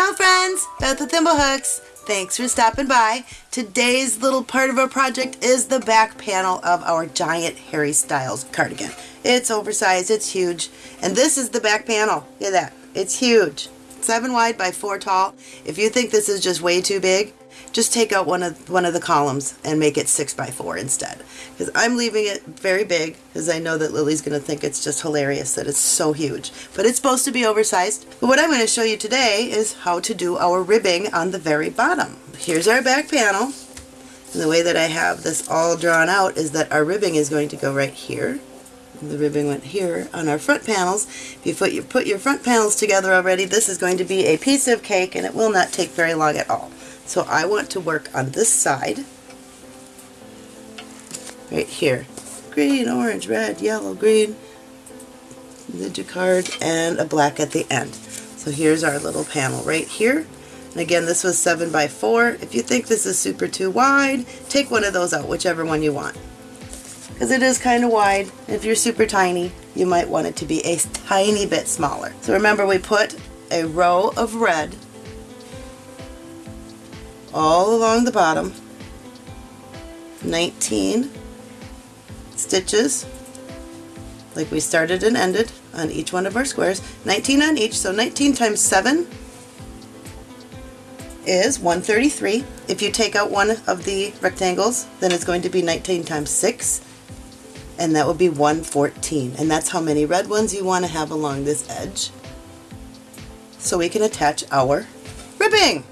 Ciao friends, Beth with Thimblehooks. Thanks for stopping by. Today's little part of our project is the back panel of our giant Harry Styles cardigan. It's oversized, it's huge, and this is the back panel. Look at that, it's huge. 7 wide by 4 tall. If you think this is just way too big, just take out one of one of the columns and make it 6 by 4 instead. Because I'm leaving it very big because I know that Lily's going to think it's just hilarious that it's so huge. But it's supposed to be oversized. But what I'm going to show you today is how to do our ribbing on the very bottom. Here's our back panel. And the way that I have this all drawn out is that our ribbing is going to go right here. The ribbing went here on our front panels. If you put your, put your front panels together already, this is going to be a piece of cake and it will not take very long at all. So I want to work on this side, right here. Green, orange, red, yellow, green, the card, and a black at the end. So here's our little panel right here. And again, this was 7 by 4 If you think this is super too wide, take one of those out, whichever one you want. Because it is kind of wide. If you're super tiny, you might want it to be a tiny bit smaller. So remember, we put a row of red all along the bottom 19 stitches like we started and ended on each one of our squares 19 on each so 19 times 7 is 133 if you take out one of the rectangles then it's going to be 19 times 6 and that would be 114 and that's how many red ones you want to have along this edge so we can attach our ribbing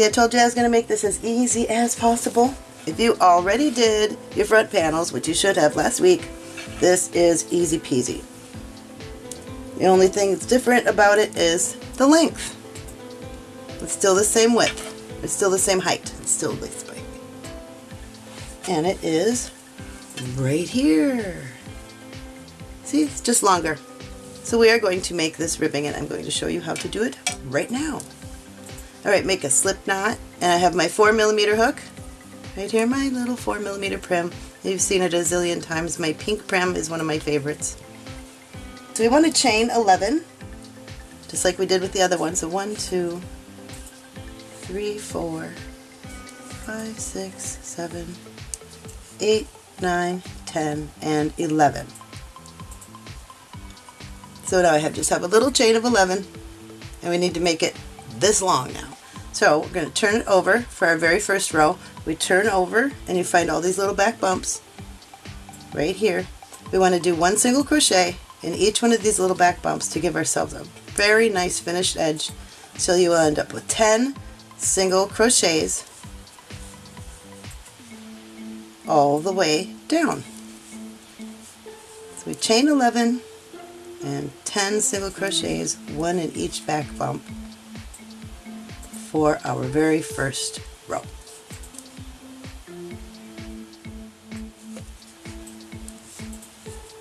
See, I told you I was going to make this as easy as possible. If you already did your front panels, which you should have last week, this is easy peasy. The only thing that's different about it is the length. It's still the same width. It's still the same height. It's still this big. And it is right here. See, it's just longer. So we are going to make this ribbing and I'm going to show you how to do it right now. Alright, make a slip knot, and I have my 4 millimeter hook. Right here, my little 4 millimeter Prym. You've seen it a zillion times. My pink Prym is one of my favorites. So we want to chain 11, just like we did with the other one. So 1, 2, 3, 4, 5, 6, 7, 8, 9, 10, and 11. So now I have just have a little chain of 11, and we need to make it this long now. So we're going to turn it over for our very first row. We turn over and you find all these little back bumps right here. We want to do one single crochet in each one of these little back bumps to give ourselves a very nice finished edge. So you will end up with 10 single crochets all the way down. So we chain 11 and 10 single crochets, one in each back bump for our very first row.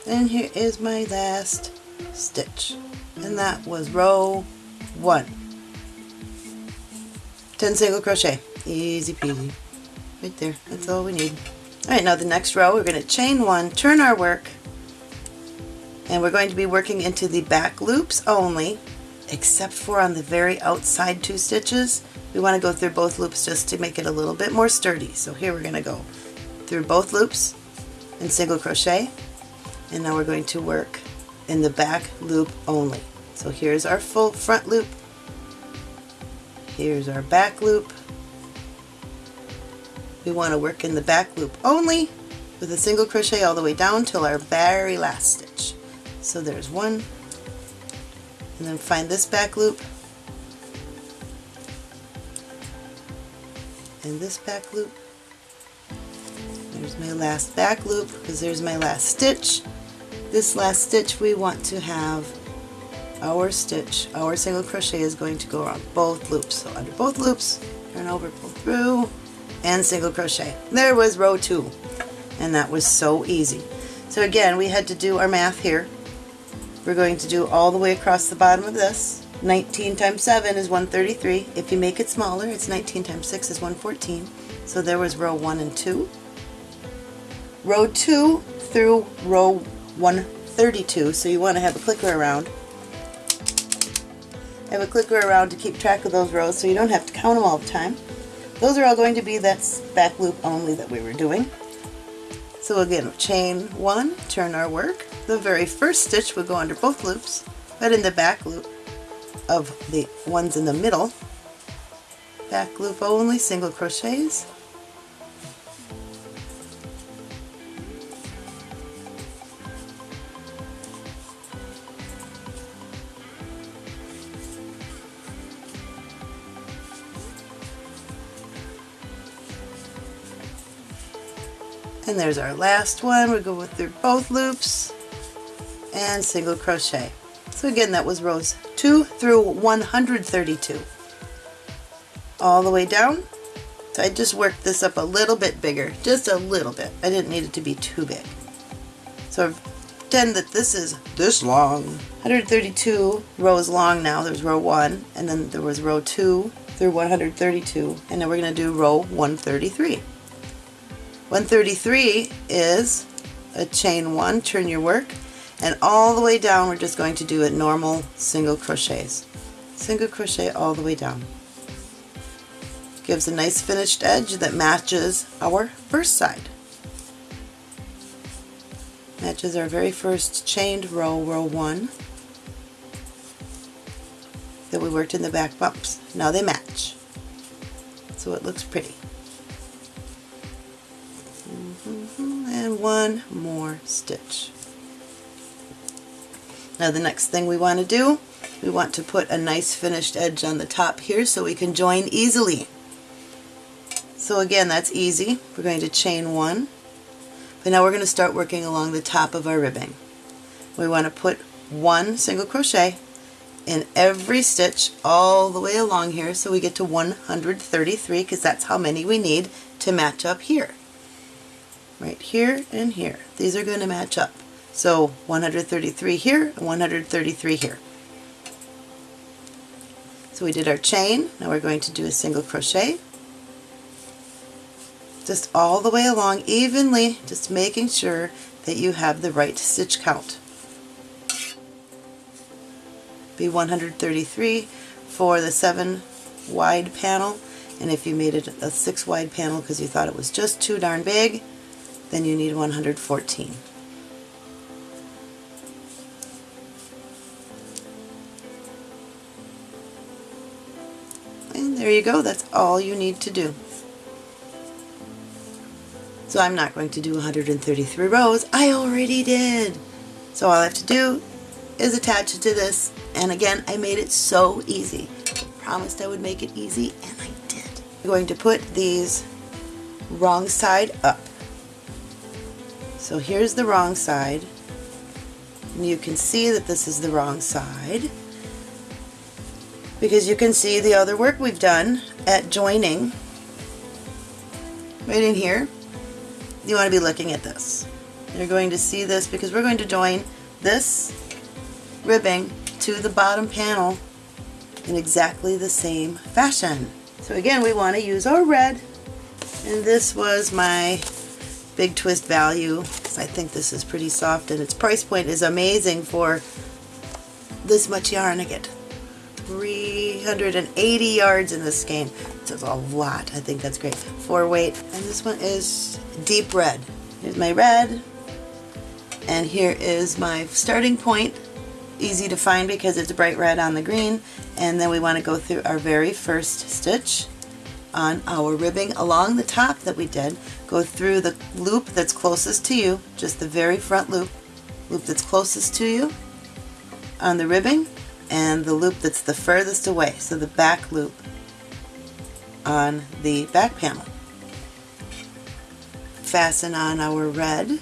And here is my last stitch and that was row 1. 10 single crochet. Easy peasy. Right there. That's all we need. Alright, now the next row we're going to chain one, turn our work, and we're going to be working into the back loops only except for on the very outside two stitches. We want to go through both loops just to make it a little bit more sturdy. So here we're going to go through both loops and single crochet and now we're going to work in the back loop only. So here's our full front loop, here's our back loop. We want to work in the back loop only with a single crochet all the way down till our very last stitch. So there's one, and then find this back loop and this back loop. There's my last back loop because there's my last stitch. This last stitch we want to have our stitch, our single crochet is going to go around both loops. So under both loops, turn over, pull through, and single crochet. There was row two, and that was so easy. So again, we had to do our math here. We're going to do all the way across the bottom of this. 19 times 7 is 133. If you make it smaller, it's 19 times 6 is 114. So there was row 1 and 2. Row 2 through row 132, so you want to have a clicker around. Have a clicker around to keep track of those rows so you don't have to count them all the time. Those are all going to be that back loop only that we were doing. So again, chain one, turn our work. The very first stitch would go under both loops, but in the back loop of the ones in the middle, back loop only, single crochets, and there's our last one. We go through both loops and single crochet. So again that was rows 2 through 132 all the way down. So I just worked this up a little bit bigger just a little bit. I didn't need it to be too big. So I've pretend that this is this long. 132 rows long now. There's row 1 and then there was row 2 through 132 and then we're going to do row 133 133 is a chain one, turn your work, and all the way down we're just going to do a normal single crochets. Single crochet all the way down. Gives a nice finished edge that matches our first side. Matches our very first chained row, row one, that we worked in the back bumps. Now they match. So it looks pretty. And one more stitch. Now the next thing we want to do, we want to put a nice finished edge on the top here so we can join easily. So again, that's easy. We're going to chain one, but now we're going to start working along the top of our ribbing. We want to put one single crochet in every stitch all the way along here so we get to 133 because that's how many we need to match up here right here and here. These are going to match up. So 133 here and 133 here. So we did our chain, now we're going to do a single crochet. Just all the way along evenly, just making sure that you have the right stitch count. Be 133 for the 7 wide panel and if you made it a 6 wide panel because you thought it was just too darn big, then you need 114. And there you go, that's all you need to do. So I'm not going to do 133 rows, I already did. So all I have to do is attach it to this, and again, I made it so easy. I promised I would make it easy, and I did. I'm going to put these wrong side up. So here's the wrong side. And you can see that this is the wrong side because you can see the other work we've done at joining right in here. You want to be looking at this. You're going to see this because we're going to join this ribbing to the bottom panel in exactly the same fashion. So again, we want to use our red, and this was my big twist value. I think this is pretty soft and its price point is amazing for this much yarn. I get 380 yards in this skein. It's a lot. I think that's great. Four weight. And this one is deep red. Here's my red. And here is my starting point. Easy to find because it's bright red on the green. And then we want to go through our very first stitch on our ribbing along the top that we did. Go through the loop that's closest to you, just the very front loop, loop that's closest to you on the ribbing, and the loop that's the furthest away, so the back loop on the back panel. Fasten on our red.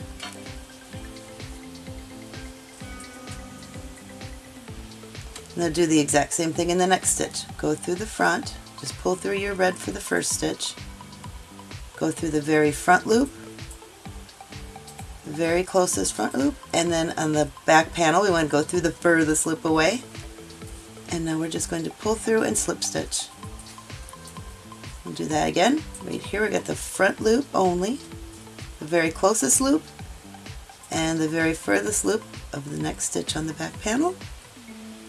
Now do the exact same thing in the next stitch. Go through the front, just pull through your red for the first stitch, go through the very front loop, the very closest front loop, and then on the back panel we want to go through the furthest loop away. And now we're just going to pull through and slip stitch. We'll do that again. Right here we got the front loop only, the very closest loop, and the very furthest loop of the next stitch on the back panel.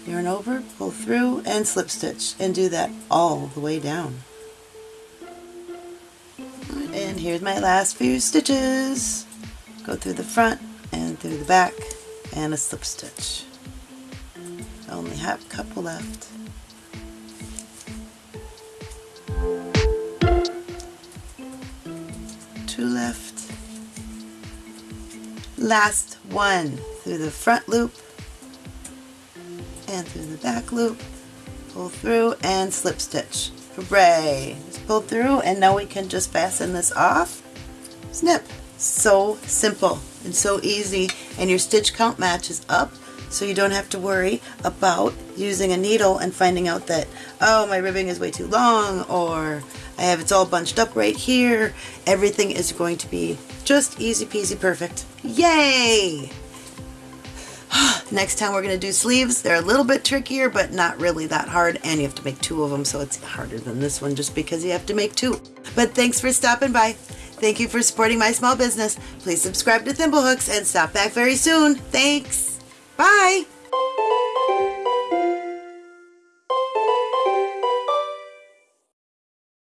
Yarn over, pull through, and slip stitch, and do that all the way down. And here's my last few stitches. Go through the front and through the back, and a slip stitch. I only have a couple left. Two left. Last one through the front loop and through the back loop, pull through and slip stitch. Hooray! Pull through and now we can just fasten this off. Snip! So simple and so easy and your stitch count matches up so you don't have to worry about using a needle and finding out that, oh, my ribbing is way too long or I have it's all bunched up right here. Everything is going to be just easy peasy perfect. Yay! Next time we're going to do sleeves. They're a little bit trickier, but not really that hard. And you have to make two of them, so it's harder than this one just because you have to make two. But thanks for stopping by. Thank you for supporting my small business. Please subscribe to Thimblehooks and stop back very soon. Thanks. Bye.